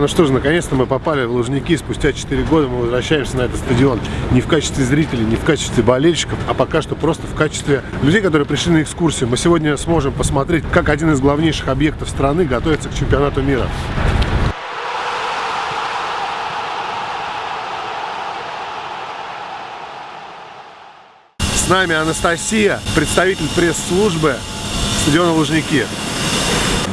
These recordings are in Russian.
Ну что же, наконец-то мы попали в Лужники. Спустя 4 года мы возвращаемся на этот стадион не в качестве зрителей, не в качестве болельщиков, а пока что просто в качестве людей, которые пришли на экскурсию. Мы сегодня сможем посмотреть, как один из главнейших объектов страны готовится к чемпионату мира. С нами Анастасия, представитель пресс-службы стадиона Лужники.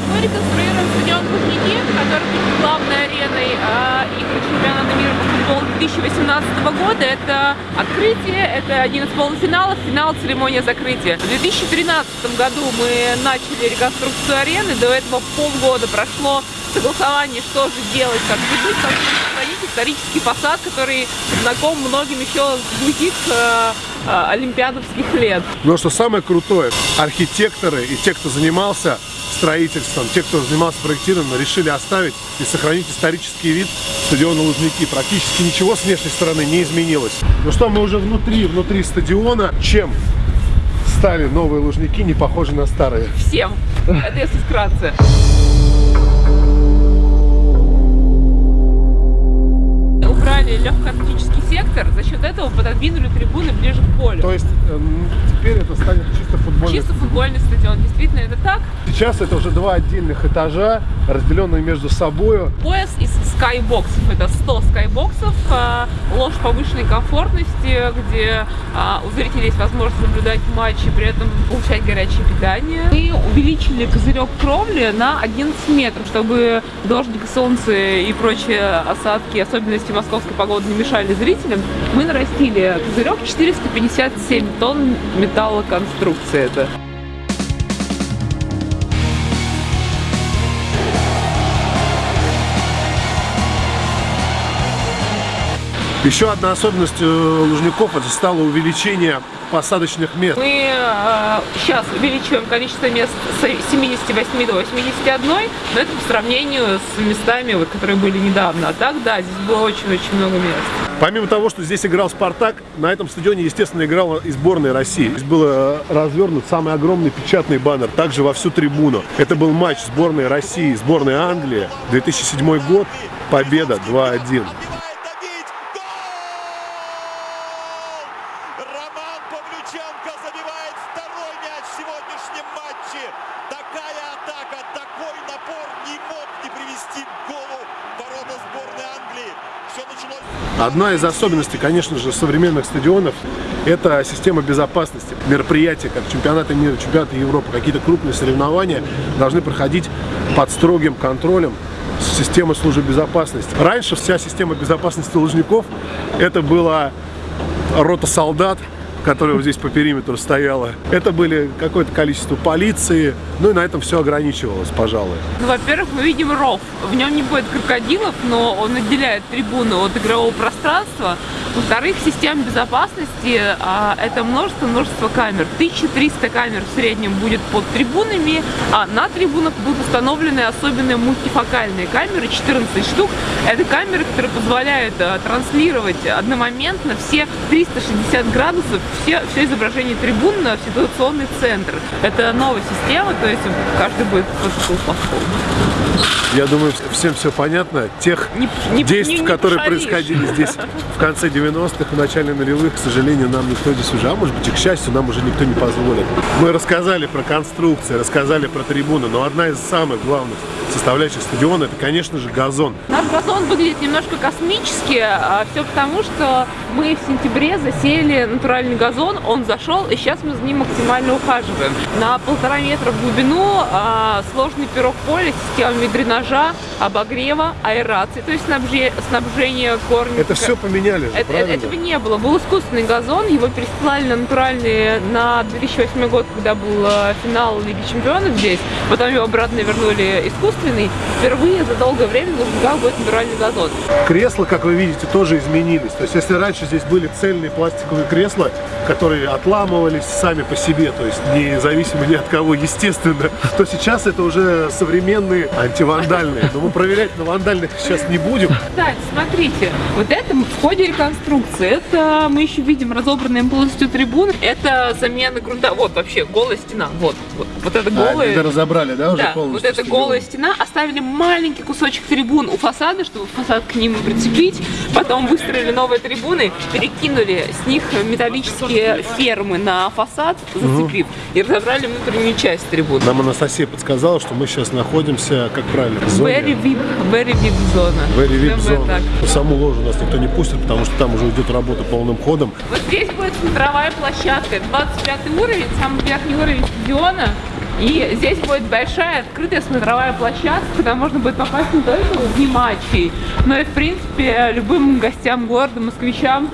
Мы реконструируем стадион Лужники, который будет главной ареной э, игр чемпионата мира по футболу 2018 года. Это открытие, это один из полуфиналов, финал, церемония закрытия. В 2013 году мы начали реконструкцию арены, до этого полгода прошло согласование, что же делать, как быть, как сохранить исторический фасад, который знаком многим еще с других э, э, олимпиадовских лет. Но что самое крутое, архитекторы и те, кто занимался строительством, те, кто занимался проектированием, решили оставить и сохранить исторический вид стадиона Лужники. Практически ничего с внешней стороны не изменилось. Ну что, мы уже внутри, внутри стадиона. Чем стали новые Лужники не похожи на старые? Всем. Это если вкратце. За счет этого пододвинули трибуны ближе к полю. То есть э, теперь это станет чисто футбольный Чисто футбольный стадион. Действительно, это так. Сейчас это уже два отдельных этажа, разделенные между собой. Пояс из скайбоксов. Это 100 скайбоксов, э, ложь повышенной комфортности, где э, у зрителей есть возможность наблюдать матчи, при этом получать горячее питание. Мы увеличили козырек кровли на 11 метров, чтобы дождик, солнце и прочие осадки, особенности московской погоды не мешали зрителям. Мы нарастили козырек 457 тонн металлоконструкции. Это. Еще одна особенность э, Лужников это стало увеличение посадочных мест. Мы э, сейчас увеличиваем количество мест с 78 до 81, но это по сравнению с местами, вот, которые были недавно. А так, да, здесь было очень-очень много мест. Помимо того, что здесь играл «Спартак», на этом стадионе, естественно, играла и сборная России. Здесь был э, развернут самый огромный печатный баннер, также во всю трибуну. Это был матч сборной России, сборной Англии, 2007 год, победа 2-1. Одна из особенностей, конечно же, современных стадионов – это система безопасности. Мероприятия, как чемпионаты мира, чемпионаты Европы, какие-то крупные соревнования должны проходить под строгим контролем системы службы безопасности. Раньше вся система безопасности Лужников – это была рота солдат, которая вот здесь по периметру стояла. Это были какое-то количество полиции, ну и на этом все ограничивалось, пожалуй. Ну, во-первых, мы видим ров. В нем не будет крокодилов, но он отделяет трибуну от игрового пространства. Во-вторых, система безопасности а, это множество, множество камер. 1300 камер в среднем будет под трибунами, а на трибунах будут установлены особенные мультифокальные камеры, 14 штук. Это камеры, которые позволяют а, транслировать одномоментно все 360 градусов, все, все изображение трибун на ситуационный центр. Это новая система, то есть каждый будет просто платформу. Я думаю, всем все понятно. Тех Не- не- действий, не- не которые пошалишь. происходили здесь в конце 90-х, в начале нулевых, к сожалению, нам никто здесь уже, а может быть и к счастью, нам уже никто не позволит. Мы рассказали про конструкции, рассказали про трибуны, но одна из самых главных составляющих стадиона, это, конечно же, газон. Наш газон выглядит немножко космически, а все потому, что мы в сентябре засеяли натуральный газон, он зашел, и сейчас мы за ним максимально ухаживаем. На полтора метра в глубину а, сложный пирог поля с системами дренажа, обогрева, аэрации, то есть снабже- снабжение корня. Это все поменяли же, Это- правильно? этого не было. Был искусственный газон, его пересылали на натуральный на 2008 год, когда был э, финал Лиги Чемпионов здесь. Потом его обратно вернули искусственный. Впервые за долгое время нужен будет натуральный газон. Кресла, как вы видите, тоже изменились. То есть, если раньше здесь были цельные пластиковые кресла, которые отламывались сами по себе, то есть независимо ни от кого, естественно, то сейчас это уже современные антивандальные. Но мы проверять на вандальных сейчас не будем. Кстати, смотрите, вот это в ходе реконструкции, это мы еще видим разобранные полностью трибуны, это замена грунта, вот вообще голая стена, вот, вот, вот это А, голая. это разобрали, да, уже Да, полностью? вот стадион? голая стена, оставили маленький кусочек трибун у фасада, чтобы фасад к ним прицепить. Потом выстроили новые трибуны, перекинули с них металлические фермы на фасад, зацепив, и разобрали внутреннюю часть трибун. Нам Анастасия подсказала, что мы сейчас находимся, как правильно, в зоне. Very VIP, very VIP зона. Very VIP зона. саму ложу нас никто не пустит, потому что там уже идет работа полным ходом. Вот здесь будет смотровая площадка, 25 уровень, самый верхний уровень стадиона. И здесь будет большая открытая смотровая площадка, куда можно будет попасть не только в матчей, но и, в принципе, любым гостям города, москвичам.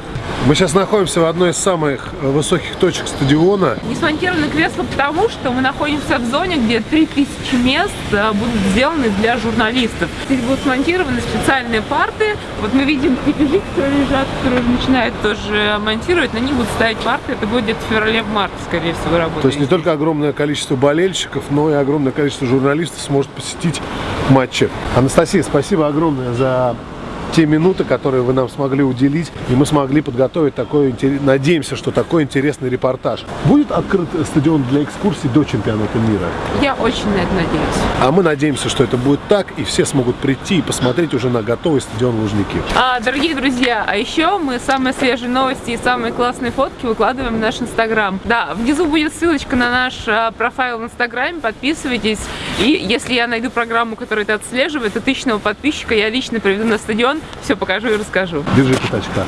Мы сейчас находимся в одной из самых э, высоких точек стадиона. Не смонтированы кресла потому, что мы находимся в зоне, где 3000 мест э, будут сделаны для журналистов. Здесь будут смонтированы специальные парты. Вот мы видим крепежи, которые лежат, которые уже начинают тоже монтировать. На них будут ставить парты. Это будет где-то в феврале-марте, скорее всего, работать. То есть не только огромное количество болельщиков, но и огромное количество журналистов сможет посетить матчи. Анастасия, спасибо огромное за те минуты, которые вы нам смогли уделить, и мы смогли подготовить такой, надеемся, что такой интересный репортаж. Будет открыт стадион для экскурсий до чемпионата мира? Я очень на это надеюсь. А мы надеемся, что это будет так, и все смогут прийти и посмотреть уже на готовый стадион Лужники. А, дорогие друзья, а еще мы самые свежие новости и самые классные фотки выкладываем в наш инстаграм. Да, внизу будет ссылочка на наш а, профайл в инстаграме, подписывайтесь. И если я найду программу, которая это отслеживает, то тысячного подписчика я лично приведу на стадион, все покажу и расскажу. Держи пятачка.